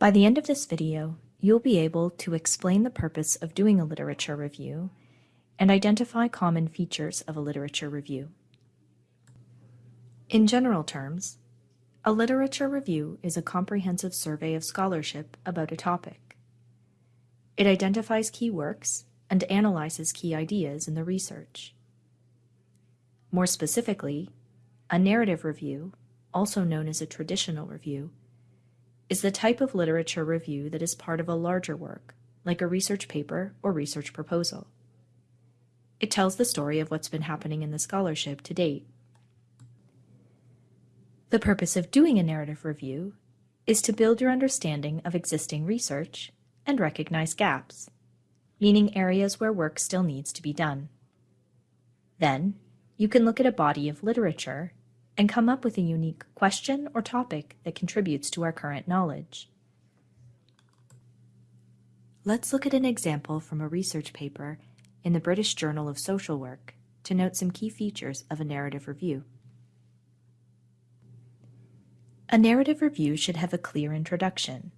By the end of this video, you'll be able to explain the purpose of doing a literature review and identify common features of a literature review. In general terms, a literature review is a comprehensive survey of scholarship about a topic. It identifies key works and analyzes key ideas in the research. More specifically, a narrative review, also known as a traditional review, is the type of literature review that is part of a larger work, like a research paper or research proposal. It tells the story of what's been happening in the scholarship to date. The purpose of doing a narrative review is to build your understanding of existing research and recognize gaps, meaning areas where work still needs to be done. Then, you can look at a body of literature and come up with a unique question or topic that contributes to our current knowledge. Let's look at an example from a research paper in the British Journal of Social Work to note some key features of a narrative review. A narrative review should have a clear introduction.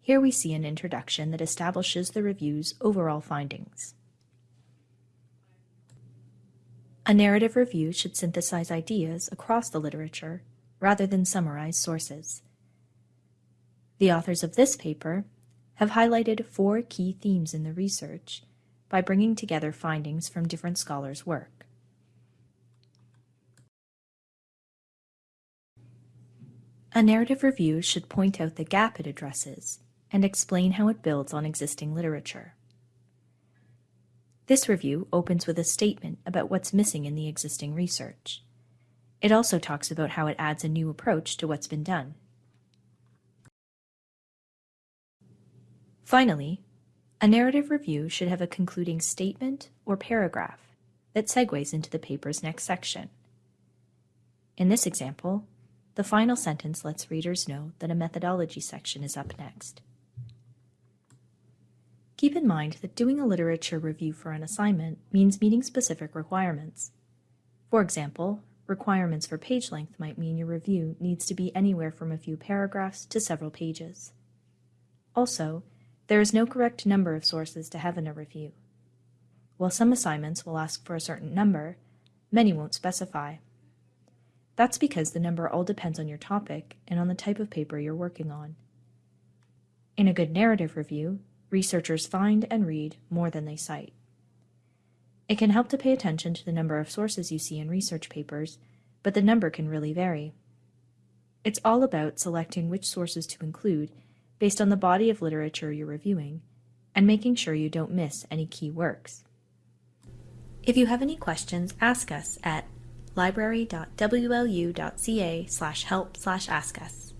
Here we see an introduction that establishes the review's overall findings. A narrative review should synthesize ideas across the literature rather than summarize sources. The authors of this paper have highlighted four key themes in the research by bringing together findings from different scholars' work. A narrative review should point out the gap it addresses and explain how it builds on existing literature. This review opens with a statement about what's missing in the existing research. It also talks about how it adds a new approach to what's been done. Finally, a narrative review should have a concluding statement or paragraph that segues into the paper's next section. In this example, the final sentence lets readers know that a methodology section is up next. Keep in mind that doing a literature review for an assignment means meeting specific requirements. For example, requirements for page length might mean your review needs to be anywhere from a few paragraphs to several pages. Also, there is no correct number of sources to have in a review. While some assignments will ask for a certain number, many won't specify. That's because the number all depends on your topic and on the type of paper you're working on. In a good narrative review, researchers find and read more than they cite. It can help to pay attention to the number of sources you see in research papers, but the number can really vary. It's all about selecting which sources to include based on the body of literature you're reviewing and making sure you don't miss any key works. If you have any questions, ask us at library.wlu.ca slash help slash ask us.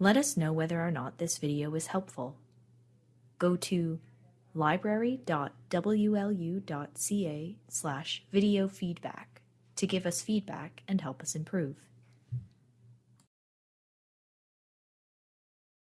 Let us know whether or not this video was helpful. Go to library.wlu.ca slash video feedback to give us feedback and help us improve.